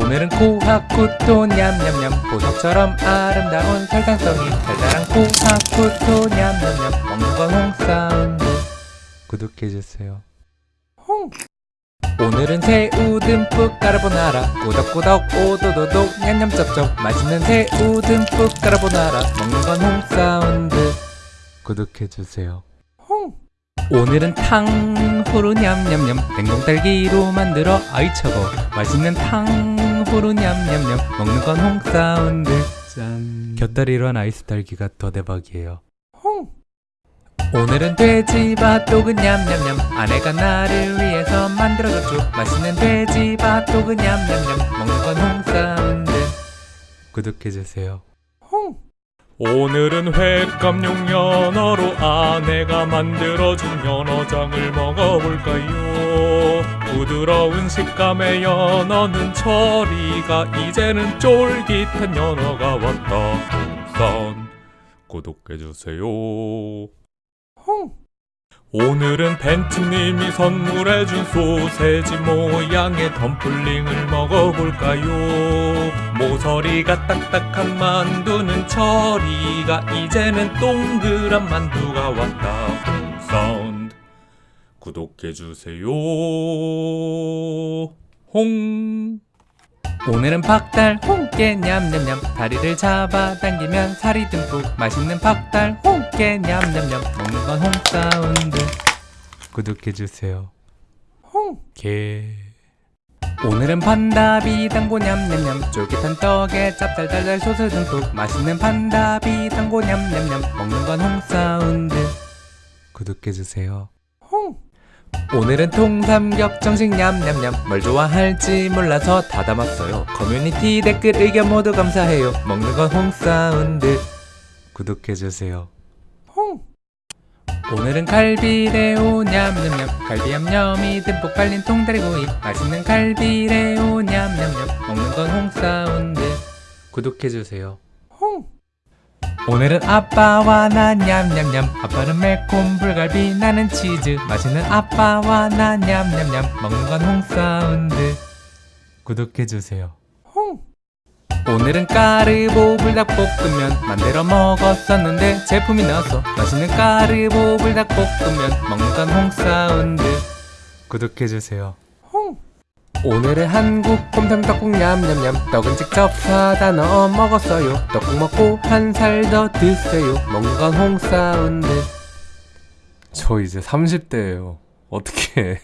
오늘은 코하쿠토 냠냠냠. 보석처럼 아름다운 설탕성이 달달한 코하쿠토 냠냠냠. 먹는 건 홍사운드. 구독해주세요. 홍! 오늘은 새우 듬뿍 까르보나라. 꾸덕꾸덕 오도도독 냠냠쩝쩝. 맛있는 새우 듬뿍 까르보나라. 먹는 건 홍사운드. 구독해주세요. 홍 오늘은 탕후루 냠냠냠. 냉동딸기로 만들어 아이 차고. 맛있는 탕후루 냠냠냠. 먹는 건 홍사운드. 짠. 곁다리로 한 아이스 딸기가 더 대박이에요. 홍! 오늘은 돼지바도그 냠냠냠. 아내가 나를 위해서 만들어줬죠. 맛있는 돼지바도그 냠냠냠. 먹는 건 홍사운드. 구독해주세요. 홍 오늘은 횟감 용 연어로 아내가 만들어준 연어장을 먹어볼까요? 부드러운 식감의 연어는 저리가 이제는 쫄깃한 연어가 왔다. 선 구독해주세요. 홍 오늘은 밴쯔님이 선물해준 소세지 모양의 dumpling을 먹어볼까요? 모서리가 딱딱한 만두는 저리가 이제는 동그란 만두가 왔다. 사운드 구독해주세요. 홍 오늘은 박달 홍게 냠냠냠. 다리를 잡아당기면 살이 듬뿍. 맛있는 박달 홍게 냠냠냠. 먹는 건 홍사운드. 구독해주세요. 홍 오늘은 판다비 당고 냠냠냠. 쫄깃한 떡에 짭짤달달 소스 듬뿍. 맛있는 판다비 당고 냠냠냠. 먹는 건 홍사운드. 구독해주세요. 홍 오늘은 통삼겹 정식 냠냠냠. 뭘 좋아할지 몰라서 다 담았어요. 커뮤니티 댓글 의견 모두 감사해요. 먹는 건 홍사운드. 구독해주세요. 홍! 오늘은 갈비레오 냠냠냠. 갈비 양념이 듬뿍 발린 통다리구이. 맛있는 갈비레오 냠냠냠. 먹는 건 홍사운드. 구독해주세요. 홍 오늘은 아빠와 나 냠냠냠. 아빠는 매콤 불갈비 나는 치즈. 맛있는 아빠와 나 냠냠냠. 먹는 건 홍사운드. 구독해주세요. 홍! 오늘은 까르보 불닭볶음면 만들어 먹었었는데 제품이 나왔어. 맛있는 까르보 불닭볶음면 먹는 건 홍사운드. 구독해주세요. 홍 오늘은 한국 곰탕 떡국 냠냠냠. 떡은 직접 사다 넣어 먹었어요. 떡국 먹고 한 살 더 드세요. 먹는 건 홍사운드. 저 이제 30대예요. 어떻게